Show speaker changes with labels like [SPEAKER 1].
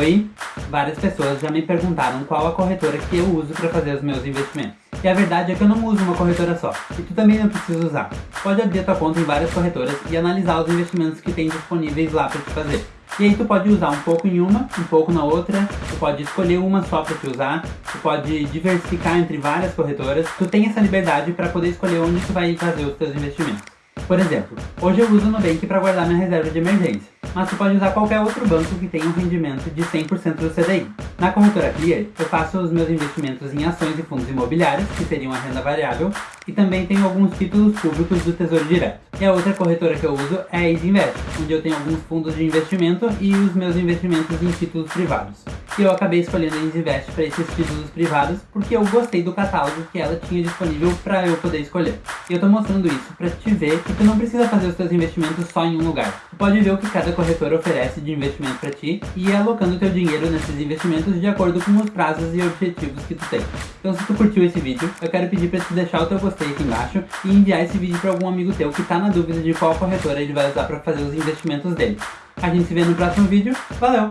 [SPEAKER 1] Oi, várias pessoas já me perguntaram qual a corretora que eu uso para fazer os meus investimentos. E a verdade é que eu não uso uma corretora só, e tu também não precisa usar. Pode abrir tua conta em várias corretoras e analisar os investimentos que tem disponíveis lá para te fazer. E aí tu pode usar um pouco em uma, um pouco na outra, tu pode escolher uma só para te usar, tu pode diversificar entre várias corretoras, tu tem essa liberdade para poder escolher onde tu vai fazer os teus investimentos. Por exemplo, hoje eu uso o Nubank para guardar minha reserva de emergência mas você pode usar qualquer outro banco que tenha um rendimento de 100% do CDI. Na corretora Clear, eu faço os meus investimentos em ações e fundos imobiliários, que seriam a renda variável, e também tenho alguns títulos públicos do Tesouro Direto. E a outra corretora que eu uso é a Easy Invest, onde eu tenho alguns fundos de investimento e os meus investimentos em títulos privados e eu acabei escolhendo a Invest para esses títulos privados porque eu gostei do catálogo que ela tinha disponível para eu poder escolher. E eu tô mostrando isso para te ver que tu não precisa fazer os teus investimentos só em um lugar. Tu pode ver o que cada corretora oferece de investimento para ti e ir alocando teu dinheiro nesses investimentos de acordo com os prazos e objetivos que tu tem. Então se tu curtiu esse vídeo, eu quero pedir para tu deixar o teu gostei aqui embaixo e enviar esse vídeo para algum amigo teu que tá na dúvida de qual corretora ele vai usar para fazer os investimentos dele. A gente se vê no próximo vídeo. Valeu!